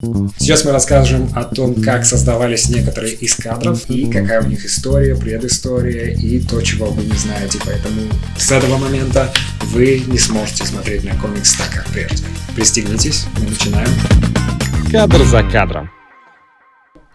Сейчас мы расскажем о том, как создавались некоторые из кадров и какая у них история, предыстория и то, чего вы не знаете. Поэтому с этого момента вы не сможете смотреть на комикс так, как прежде. Пристегнитесь, мы начинаем. Кадр за кадром.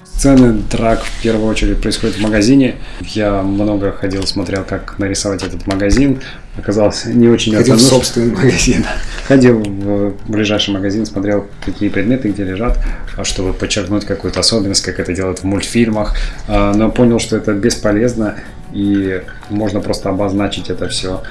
Сцены драк в первую очередь происходят в магазине. Я много ходил, смотрел, как нарисовать этот магазин. Оказалось не очень Ходил в собственный магазин. Ходил в ближайший магазин, смотрел, какие предметы где лежат, а чтобы подчеркнуть какую-то особенность, как это делают в мультфильмах. А, но понял, что это бесполезно и можно просто обозначить это все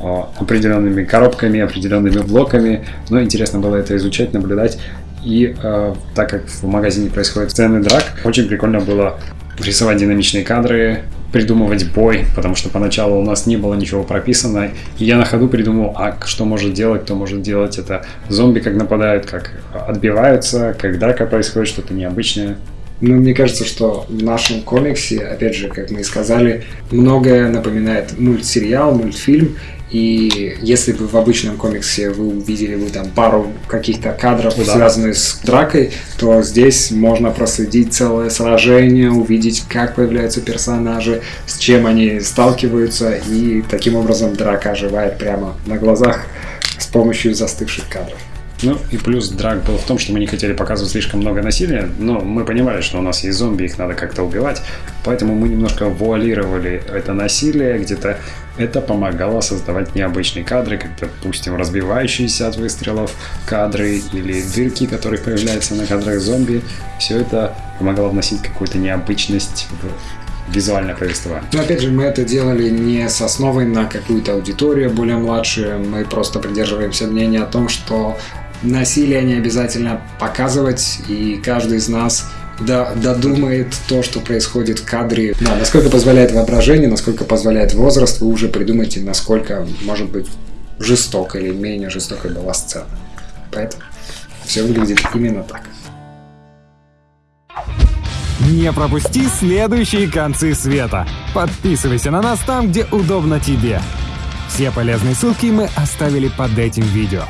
а, определенными коробками, определенными блоками. Но интересно было это изучать, наблюдать. И э, так как в магазине происходит сцены драк, очень прикольно было рисовать динамичные кадры, придумывать бой, потому что поначалу у нас не было ничего прописано, и я на ходу придумал, а что может делать, кто может делать это. Зомби как нападают, как отбиваются, как драка происходит, что-то необычное. Ну, мне кажется, что в нашем комиксе, опять же, как мы и сказали, многое напоминает мультсериал, мультфильм, и если бы в обычном комиксе вы увидели бы там пару каких-то кадров, да. связанных с дракой, то здесь можно проследить целое сражение, увидеть, как появляются персонажи, с чем они сталкиваются, и таким образом драка оживает прямо на глазах с помощью застывших кадров. Ну и плюс драк был в том, что мы не хотели показывать слишком много насилия, но мы понимали, что у нас есть зомби, их надо как-то убивать, поэтому мы немножко вуалировали это насилие, где-то это помогало создавать необычные кадры, как, допустим, разбивающиеся от выстрелов кадры или дырки, которые появляются на кадрах зомби. Все это помогало вносить какую-то необычность в визуальное повествование. Но опять же, мы это делали не с основой на какую-то аудиторию более младшую, мы просто придерживаемся мнения о том, что насилие не обязательно показывать, и каждый из нас додумает то, что происходит в кадре. Да, насколько позволяет воображение, насколько позволяет возраст, вы уже придумаете, насколько может быть жестоко или менее жестокой была сцена. Поэтому все выглядит именно так. Не пропусти следующие концы света. Подписывайся на нас там, где удобно тебе. Все полезные ссылки мы оставили под этим видео.